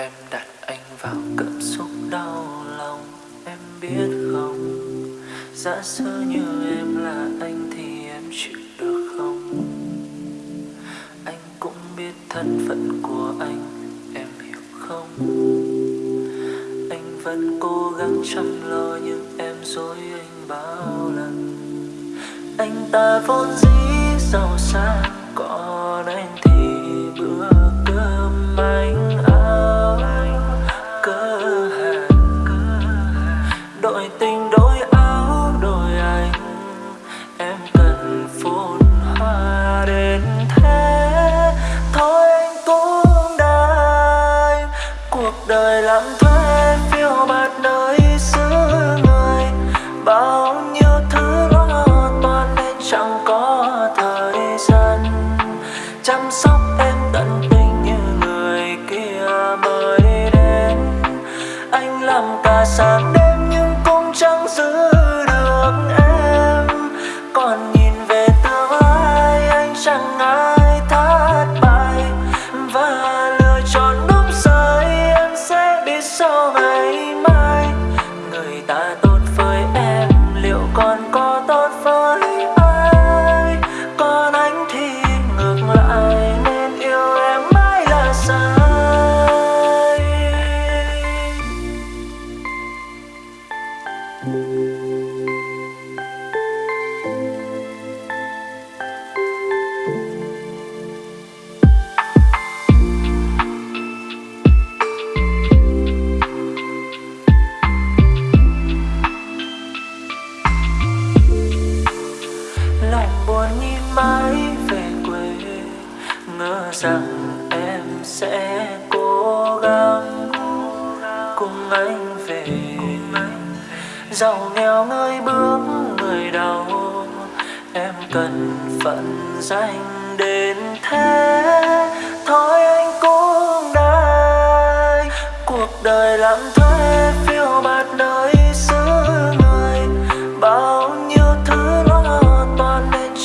Em đặt anh vào cảm xúc đau lòng, Em biết không? Giả sử như em là anh thì em chịu được không? Anh cũng biết thân phận của anh, Em hiểu không? Anh vẫn cố gắng chăm lo Nhưng em dối anh bao lần. Anh ta vốn dĩ giàu sang, Còn anh đời làm thuê phiêu bạt nơi xứ người. Bao nhiêu thứ lo toan nên chẳng có thời gian. Chăm sóc em tận tình như người kia mới đến. Anh làm cả sáng đêm nhưng cũng chẳng giữ được em anh buồn nhìn mãi về quê. Ngờ rằng em sẽ cố gắng cùng anh về. Giàu nghèo người bước người đau, em cần phận danh đến thế. Thôi anh cũng đây cuộc đời làm thuê phiêu bạt nơi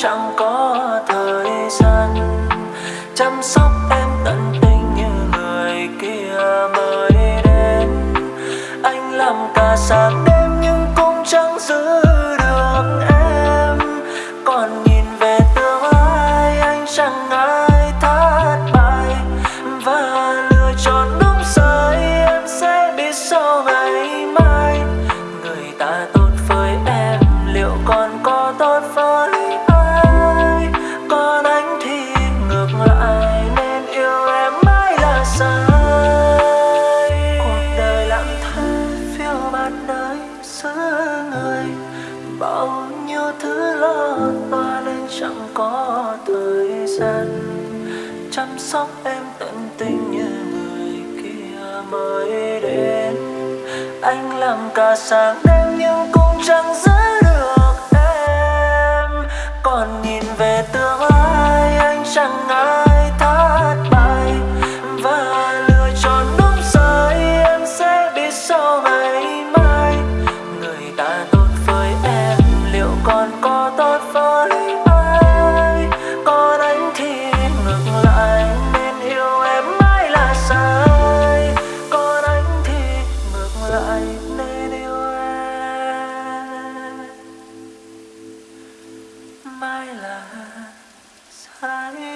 chẳng có thời gian. Chăm sóc em tận tình như người kia mới đến. Anh làm cả sáng đêm giữa người. Bao nhiêu thứ lỡ qua nên chẳng có thời gian. Chăm sóc em tận tình như người kia mới đến. Anh làm cả sáng đêm nhưng cũng chẳng giữ được em. Còn nhìn về tương lai, anh chẳng ngại thất bại. Và lựa chọn đúng sai em sẽ biết sau 사랑해.